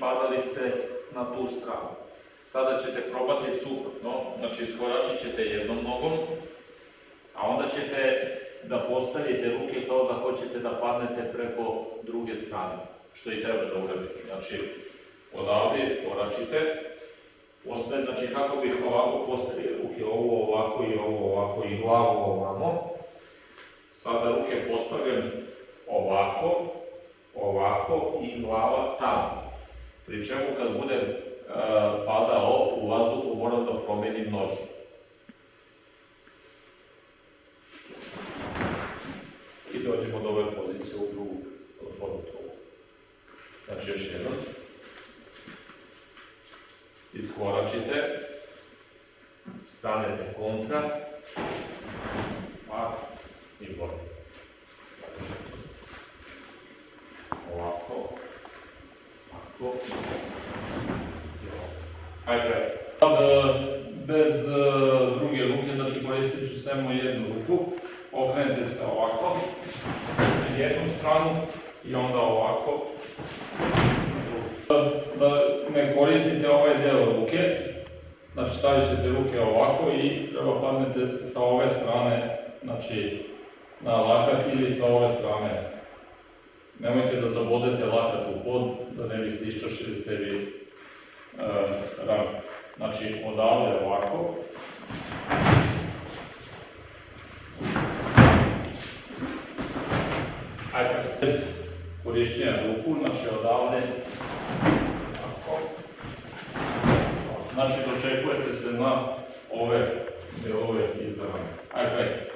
padali ste na tu stranu. Sada ćete probati suprotno, znači iskoračit ćete jednom nogom, a onda ćete da postavite ruke kao da hoćete da padnete preko druge strane, što i treba da uradite. Znači, odavde iskoračite, postavite, znači kako bih ovako postavio ruke, ovo ovako i ovo ovako i glavu ovamo. Sada ruke postavljam ovako, ovako i glava tamo. Pri čemu kad budem e, padao u vazduhu moram da promenim noge. I dođemo do ove pozicije u drugu fototovu. Znači još jednom. Iskoračite, stanete kontra, pa i bolje. Ovako, ovako, i ovako. Hajde, e, bez e, druge ruke, znači koristit ću samo jednu ruku, okrenete se ovako, na jednu stranu i onda ovako, da ne koristite ovaj deo ruke, znači stavit ćete ruke ovako i treba padnete sa ove strane, znači na lakat ili sa ove strane. Nemojte da zabodete lakat u pod, da ne biste iščašili sebi e, ran. Znači odavde ovako. Ajde, bez korišćenja ruku, znači odavde. Znači dočekujete se na ove delove rame. Ajde, ajde.